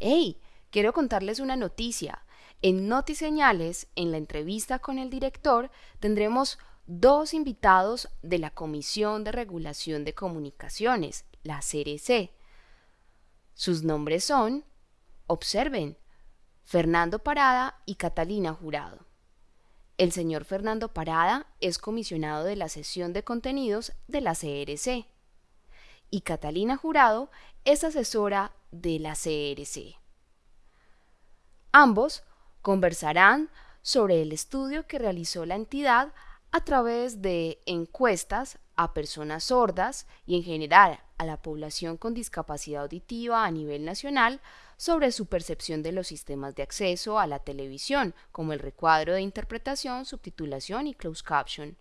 ¡Hey! Quiero contarles una noticia. En Notiseñales, en la entrevista con el director, tendremos dos invitados de la Comisión de Regulación de Comunicaciones, la CRC. Sus nombres son, observen, Fernando Parada y Catalina Jurado. El señor Fernando Parada es comisionado de la sesión de contenidos de la CRC y Catalina Jurado es asesora de la CRC. Ambos conversarán sobre el estudio que realizó la entidad a través de encuestas a personas sordas y en general a la población con discapacidad auditiva a nivel nacional sobre su percepción de los sistemas de acceso a la televisión, como el recuadro de interpretación, subtitulación y closed caption.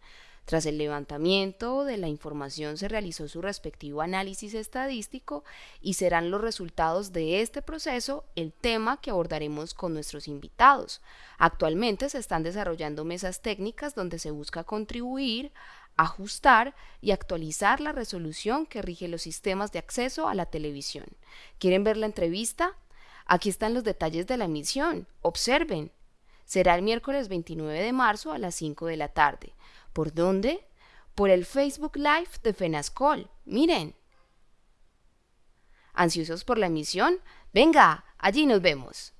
Tras el levantamiento de la información se realizó su respectivo análisis estadístico y serán los resultados de este proceso el tema que abordaremos con nuestros invitados. Actualmente se están desarrollando mesas técnicas donde se busca contribuir ajustar y actualizar la resolución que rige los sistemas de acceso a la televisión. ¿Quieren ver la entrevista? Aquí están los detalles de la emisión. Observen. Será el miércoles 29 de marzo a las 5 de la tarde. ¿Por dónde? Por el Facebook Live de Fenascol. Miren. ¿Ansiosos por la emisión? Venga, allí nos vemos.